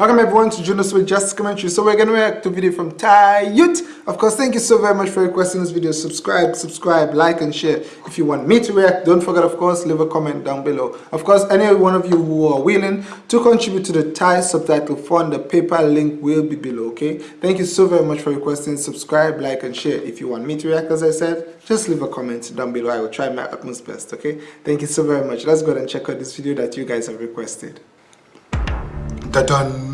Welcome everyone to Jonas with Just Commentary. So we're gonna react to a video from Thai Youth. Of course, thank you so very much for requesting this video. Subscribe, subscribe, like and share. If you want me to react, don't forget of course, leave a comment down below. Of course, any one of you who are willing to contribute to the Thai subtitle fund, the PayPal link will be below, okay? Thank you so very much for requesting. Subscribe, like and share. If you want me to react, as I said, just leave a comment down below. I will try my utmost best, okay? Thank you so very much. Let's go ahead and check out this video that you guys have requested. Da-dun!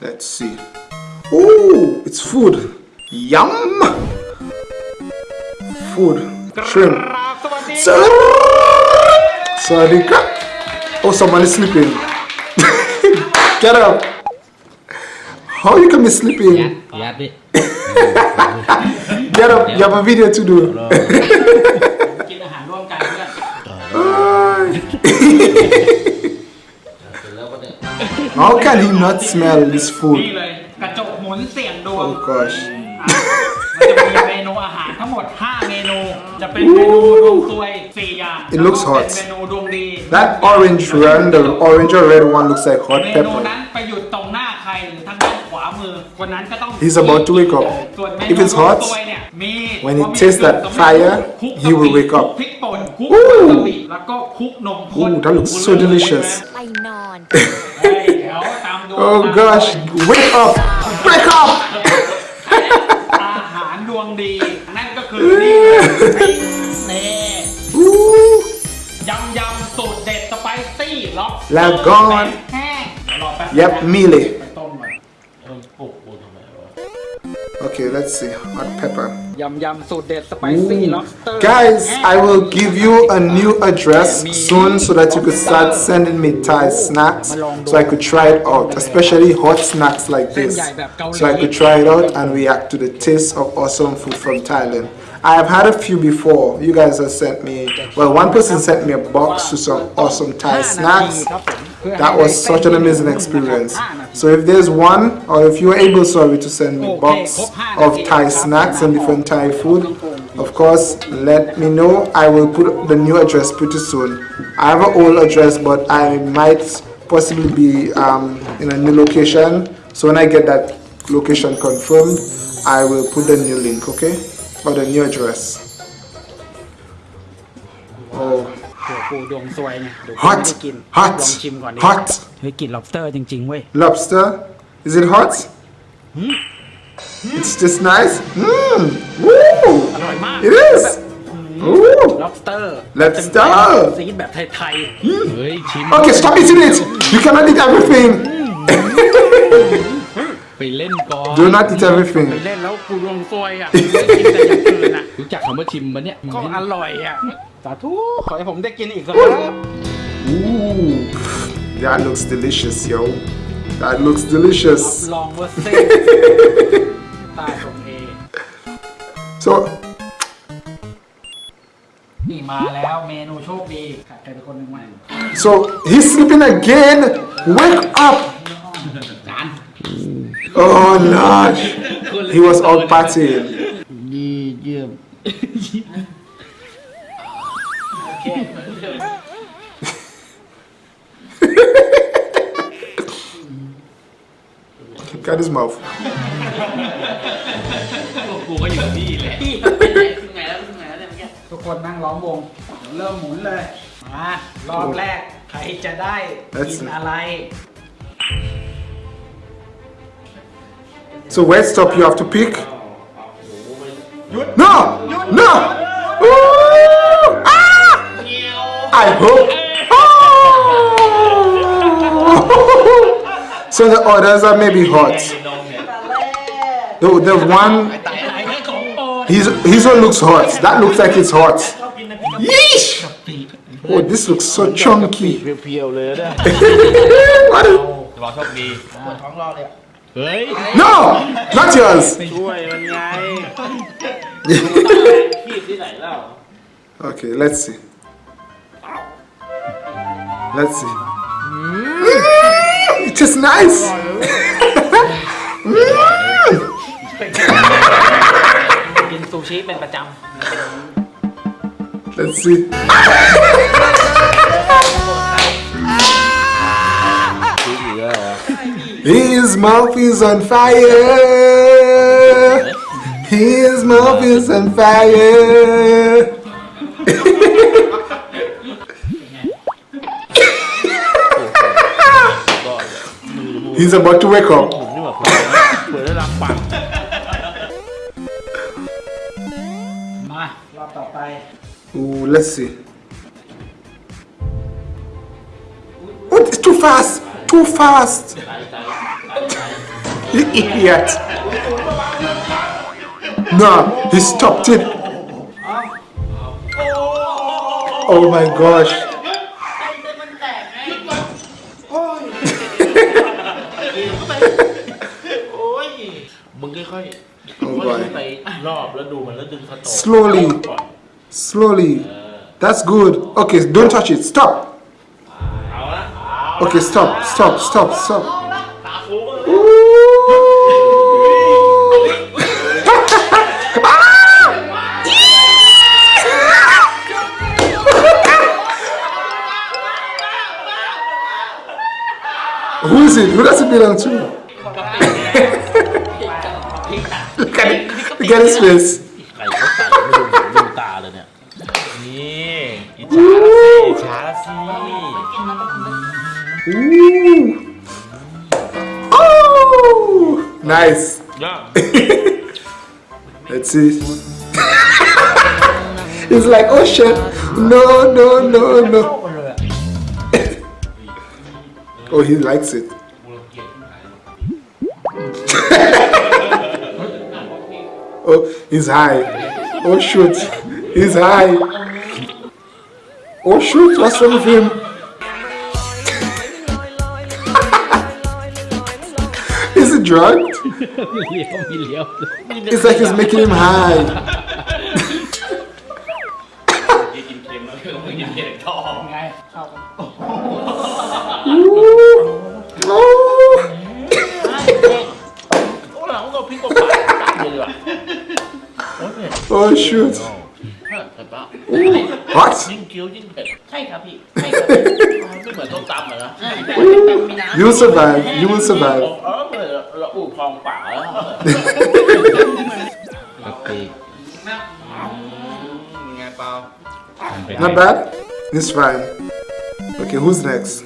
Let's see. Oh, it's food. Yum! Food. Shrimp. Sorry. Oh, someone is sleeping. Get up. How you can be sleeping? Yeah, yeah, Get up. You have a video to do. กิ How can he not smell this นี่ food? เลยกระจกหมุนเสี่ยงดวง Oh gosh. อ่ะมันจะมีเมนูอาหารทั้งหมด 5 เมนู จะเป็นเมนูดวงซวย 4 อย่าง It looks แล้วก็เป็น hot. เมนูดวงดี That orange one, the orange or red one looks like hot เมนู pepper. นั้นไปหยุดตรงหน้าใครหรือทางด้านขวามือคนนั้นก็ต้อง He's about to wake up. ส่วนเมนู If it's ดวง hot, ซวยเนี่ยมี when he พอมี tastes that จุด fire, คลุก he will wake up. พริกป่น คลุก Woo! วาซาบิแล้วก็คลุกนมข้น Ooh, that looks so delicious. ไปนอนเฮ้ยเดี๋ยวตามดู Oh gosh, wake up! Wake up! อาหารดวงดี นั่นก็คือนี่เลยนี่ Ooh. ยำยำสูตรเด็ดสไปซี่ล็อกแล้วก่อนแห้งเดี๋ยวรอแป๊บ Yep, นะ mealy. Okay, let's see. Hot pepper. Yum yum, so dead spicy lobster. Guys, I will give you a new address soon so that you could start sending me Thai snacks so I could try it out, especially hot snacks like this. So I could try it out and react to the taste of awesome food from Thailand. I have had a few before. You guys have sent me, well, one person sent me a box to some awesome Thai snacks. That was such an amazing experience. So if there's one, or if you are able, sorry, to send me a box of Thai snacks and different Thai food, of course, let me know. I will put the new address pretty soon. I have an old address, but I might possibly be um, in a new location. So when I get that location confirmed, I will put the new link, okay? Or the new address. ปูดวงซวยไงเดี๋ยว Hot ไม่ได้กิน Hot ลองชิมก่อนดิ Hot เฮ้ยกลิน lobster จริงๆเว้ย lobster. Is it hot? It's just nice. Mmm. Woo. อร่อยมาก It is. Ooh. lobster Lobster ซีดแบบไทย เฮ้ย ชิม Okay, stop eating it. You cannot eat everything. ไปเล่นก่อน Do not eat ๆ everything. ไปเล่นแล้วปูดวงซวยอะไม่ได้กินแต่อย่างอื่นอะรู้จักคำว่าชิมปะเนี่ยก็อร่อยอะสาธุขอให้ผมได้กินอีกสักครั้ง Ooh. That looks delicious, yo. That looks delicious. ลองว่าเส้นตายผมเอง So, นี่มาแล้วเมนูโชคดีขาดใครเป็นคนหนึ่งไหม so he's sleeping again. Wake up. จาน Oh Lord. He was all partying. ดีเยี่ยมโอเค Look at his mouth. กูก็อยู่ที่แหละพี่เป็นไงถึงไงแล้วถึงไงแล้วเนี่ยเมื่อกี้ทุกคนนั่งล้อมวงเดี๋ยวเริ่มหมุนเลยมารอบแรกใครจะได้กินอะไร So where stop you have to pick? No! No! Ooh! Ah! I hope. Oh! so the others are maybe hot. The, the one, his, his one looks hot. That looks like it's hot. Yeesh! Oh, this looks so chunky. is- รอโชคดี ปวดท้องรอเลย เฮ้ย No! Not yours! ช่วยมันไง ขีดที่ไหนเล่า Okay, let's see. Let's see. Mm, it is nice. Mm. กินซูชิเป็นประจ Let's see. His mouth is on fire. His mouth is on fire. He's about to wake up. Ooh, let's see. What is It's too fast too fast. you idiot. No, he stopped it. Oh my gosh. Slowly, slowly. That's good. Okay, don't touch it. Stop. Okay, stop, stop, stop, stop. Who is it? Who does it belong to? look at it. Look at his face. Let's see. He's like, oh shit. No, no, no, no. oh, he likes it. oh, he's high. Oh shoot. He's high. Oh shoot, what's wrong with him? drugged? It's like it's making him high. oh shoot. What? You survive. You will survive. okay. Not bad? It's fine. Okay, who's next?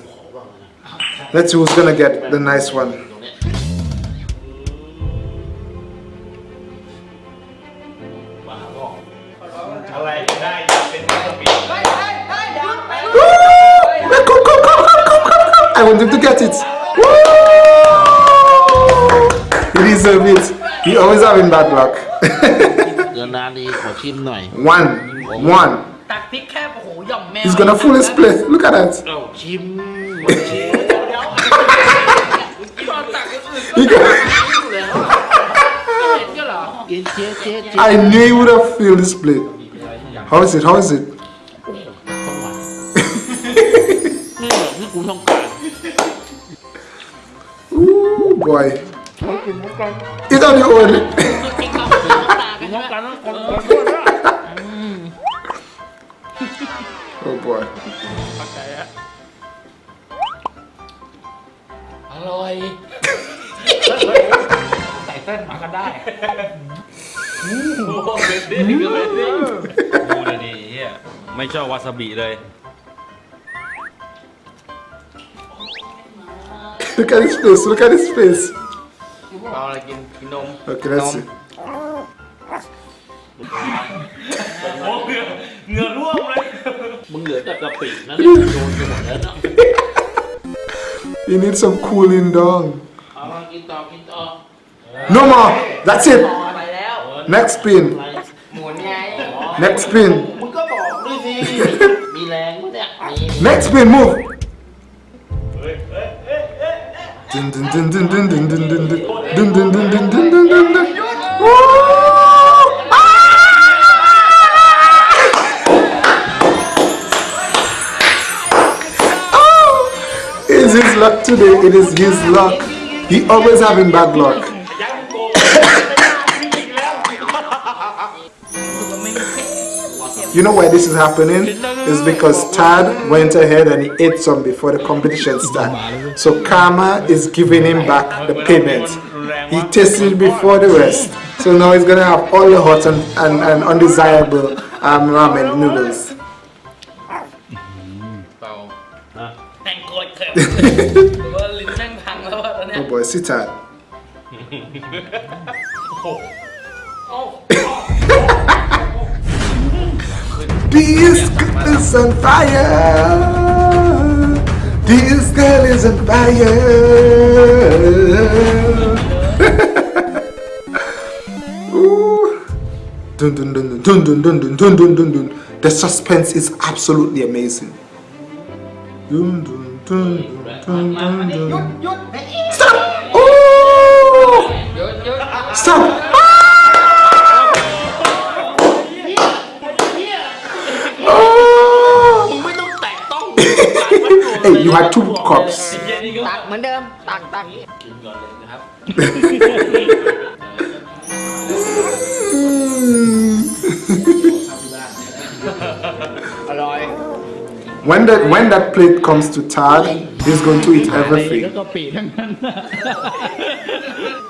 Let's see who's gonna get the nice one. deserve it. He always having bad luck. one. One. He's gonna fool his place. Look at that. I knew he would have filled his plate. How is it? How is it? Ooh, boy. 이 다리 오해를 ไม่ชอบวาซาบิเลย Look at his face, look at his face นนม Okay, let's see. โอ้เหงื่อเหงื่อร่วงเลย มึงเหลือแต่กะปินะโดนไปหมดแล้วเนาะ You need some cooling down. เอามากินต่อกินต่อ No more. That's it. ไปแล้ว Next spin. หมุนไง Next spin. มึงก็บอกด้วยสิ มีแรงมั้ยเนี่ยมี Next spin. Move. Dun dun dun dun dun dun dun dun dun dun dun dun dun dun It's his luck today, it is his luck. He always having bad luck. you know why this is happening? It's because Tad went ahead and he ate some before the competition started. So karma is giving him back the payment. He tasted before the rest. So now he's gonna have all the hot and, and, and undesirable um, ramen noodles. oh boy, sit down. Peace, is on fire! This girl is on fire. Dun, dun, dun, dun, dun, dun, dun, dun, dun, dun, dun. The suspense is absolutely amazing. Dun, dun, dun, dun, dun, dun. Stop! Oh! Stop! Hey, you had two cups. ตักเหมือนเดิม ตักตักกินก่อนเลยนะครับ อร่อย When that when that plate comes to Tad, he's going to eat แล้ว everything. ก็ปีทั้งนั้น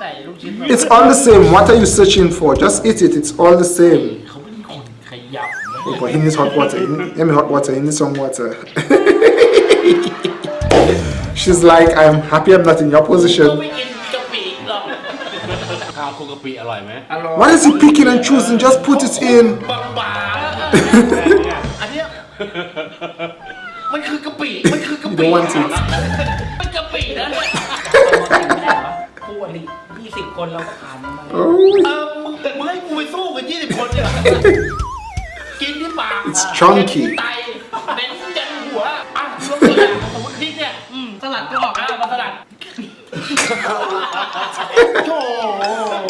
ใส่ลูกชิ้น It's all the same. What are you searching for? Just eat it. It's all the same. เขาเป็นคนขยับ Oh, but he needs hot water. He need- Give me hot water. He needs some water. She's like, I'm happy I'm not in your position. Why is he picking and choosing? Just put it in. you don't want it. It's chunky. ตัวอย่างสมมติพริกเนี่ยอืมสลัดก็ออกอะมาสลัดโธ่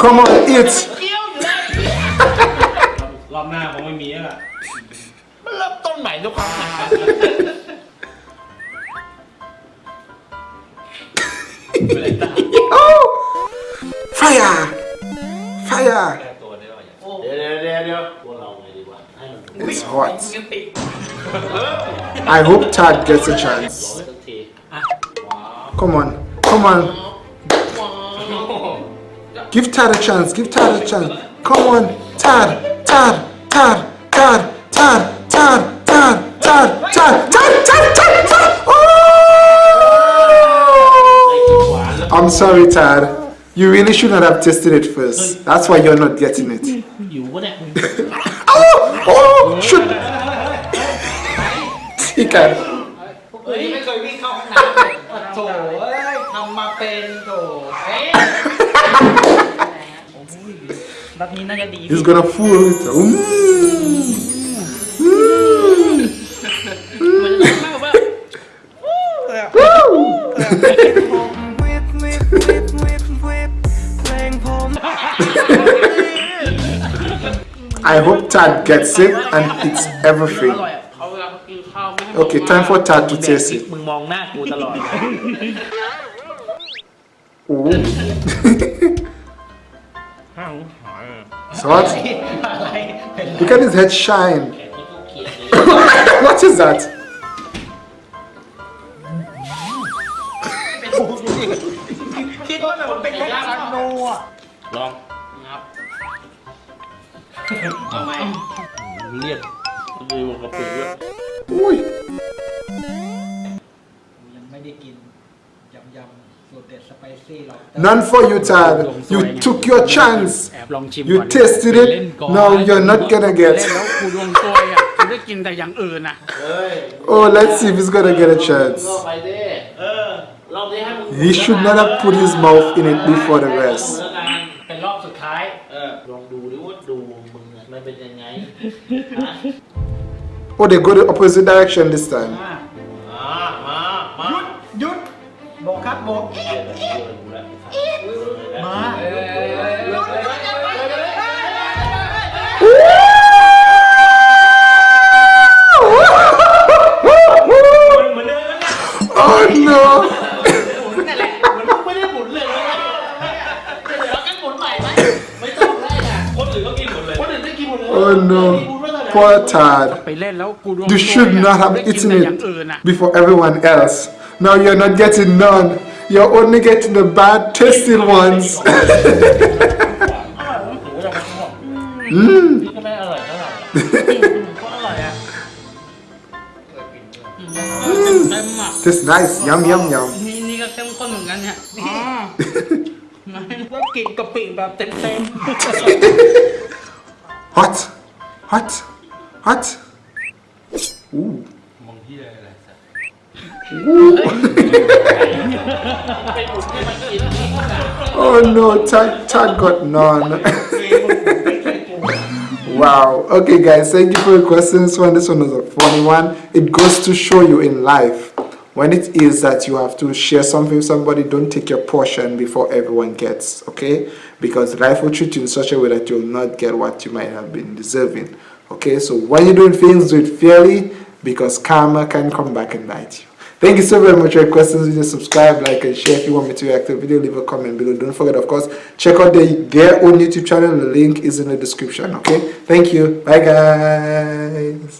come on, eat. เกี้ยวอยู่ได้รอบหน้าคงไม่มีแล้วล่ะมันเริ่มต้นใหม่ด้วยความหนา Oh, fire, fire. เดี๋ยวเดี๋ยวเดี๋ยวเดี๋ยวพวกเราไงดีกว่าให้มัน It's hot. ยังติด I hope Tad gets a chance. Come on. Come on. Give Tad a chance. Give Tad a chance. Come on. Tad. Tad. Tad. Tad. Tad. Tad. Tad. Tad. Tad. Tad. Tad. Tad. Tad. Oh! I'm sorry, Tad. You really should not have tested it first. That's why you're not getting it. You wouldn't. oh! Oh! Shoot! He can. เฮ้ยไม่เคยวิ่งเข้าห้องน้ำเลยโถเอ้ยทำมาเป็นโถเฮ้ยแบบนี้น่าจะดี He's gonna fool it. Mm. มันจะมากกว่า I hope Tad gets it and eats อ everything. Okay, time for Tad to taste it. มึงมองหน้ากูตลอด Ooh. It's hot. อะไรเป็น Look at his head shine. เขียนเลย what is that? คิดว่าแบบมันเป็นแค่ซันโนอ่ะ ลอง ครับ ทำไมเรียกดูกะปิด้วย Ooh. ยังไม่ได้กินยำยำสูตรเด็ดสไปซี่หรอก None for you, Tad. You took your chance. แอบลองชิม You ก่อน tasted เล่ it. นก่อน Now you're not gonna เล่น get. แล้วกูดวงซวยอ่ะกูได้กินแต่อย่างอื่นอ่ะ Oh, let's see if he's gonna get a chance. ก็ไปดิเออรอบนี้ให้มึง He should not have put his mouth in it before the rest. แล้วกัน เป็นรอบสุดท้าย เออลองดูดิว่าดูมึงอะมันเป็นยังไงฮะ Oh, they go the opposite direction this time. มา มา โบกครับโบกมา Oh no! นั่นแหละมันไม่ได้หมุนเลยนะเดี๋ยวเรากันหมุนใหม่ไหมไม่ต้องได้อ่ะ คนอื่นก็กินหมดเลย คนอื่นได้กินหมดเลย Oh no! พูดว่าเท่าไหร่ poor Tad. ไปเล่นแล้วกูดวง You should not have ได้กิน eaten แต่อย่างอื่น it อ่ะ before everyone else. Now you're not getting none. You're only getting the bad tasting ones. นี่ก็ไม่อร่อยเท่าไหร่ ก็อร่อยอ่ะเต็มอ่ะ Tastes nice. Yum, yum, yum. นี่นี่ก็เข้มข้นเหมือนกันเนี่ยอ๋อแล้วกินกะปิแบบเต็มเต็ม Hot. Hot. Hot. Ooh. Oh no, Tad, Tad got none. wow. Okay, guys, thank you for your questions. One, this one was a funny one. It goes to show you in life when it is that you have to share something with somebody, don't take your portion before everyone gets, okay? Because life will treat you in such a way that you'll not get what you might have been deserving, okay? So when you're doing things, do it fairly because karma can come back and bite you. Thank you so very much for your questions. Please subscribe, like, and share. If you want me to react to a video, leave a comment below. Don't forget, of course, check out their, their own YouTube channel. The link is in the description. Okay? Thank you. Bye, guys.